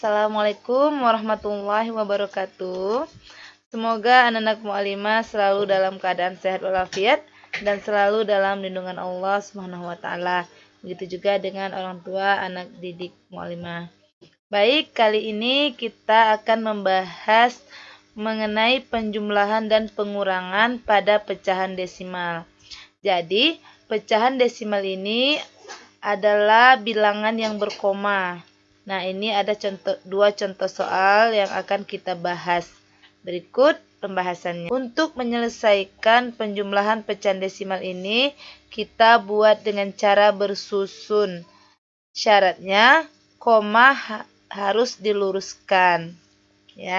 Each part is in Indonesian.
Assalamualaikum warahmatullahi wabarakatuh. Semoga anak-anak mu'alimah selalu dalam keadaan sehat walafiat dan selalu dalam lindungan Allah Subhanahu wa taala. Begitu juga dengan orang tua anak didik mu'alimah. Baik, kali ini kita akan membahas mengenai penjumlahan dan pengurangan pada pecahan desimal. Jadi, pecahan desimal ini adalah bilangan yang berkoma. Nah, ini ada contoh dua contoh soal yang akan kita bahas. Berikut pembahasannya. Untuk menyelesaikan penjumlahan pecahan desimal ini, kita buat dengan cara bersusun. Syaratnya, koma ha harus diluruskan. Ya.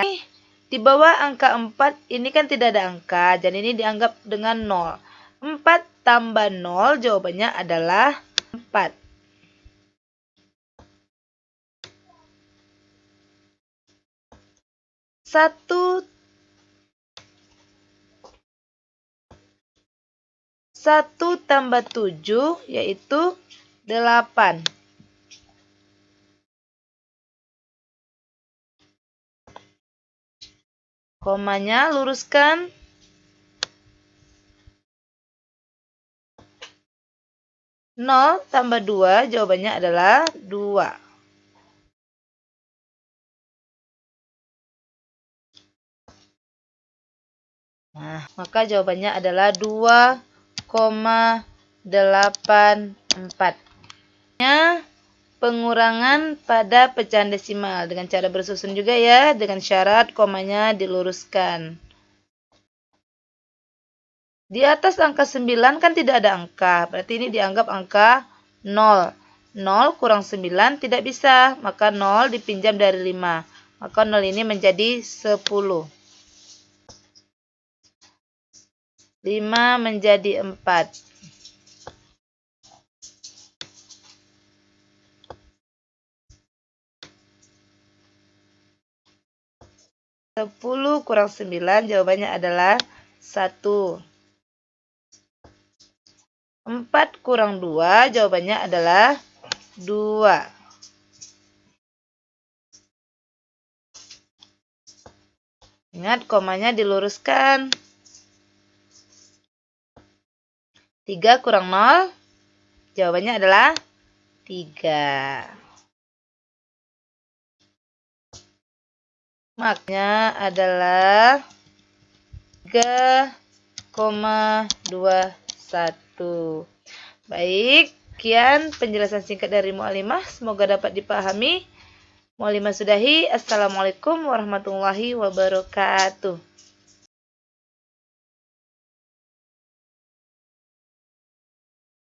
Di bawah angka 4 ini kan tidak ada angka, jadi ini dianggap dengan 0. 4 tambah 0 jawabannya adalah 4. Satu satu tambah tujuh yaitu delapan. Komanya luruskan. Nol tambah dua jawabannya adalah dua. Nah, maka jawabannya adalah 2,84. Ya, pengurangan pada pecahan desimal dengan cara bersusun juga ya, dengan syarat komanya diluruskan. Di atas angka 9 kan tidak ada angka, berarti ini dianggap angka 0. 0 kurang 9 tidak bisa, maka 0 dipinjam dari 5. Maka 0 ini menjadi 10. 5 menjadi 4. Sepuluh kurang sembilan jawabannya adalah satu. Empat kurang dua jawabannya adalah dua. Ingat komanya diluruskan. 3 kurang 0? Jawabannya adalah 3. Maknya adalah 3,21. Baik, sekian penjelasan singkat dari Mu'alimah. Semoga dapat dipahami. Mu'alimah sudahi. Assalamualaikum warahmatullahi wabarakatuh.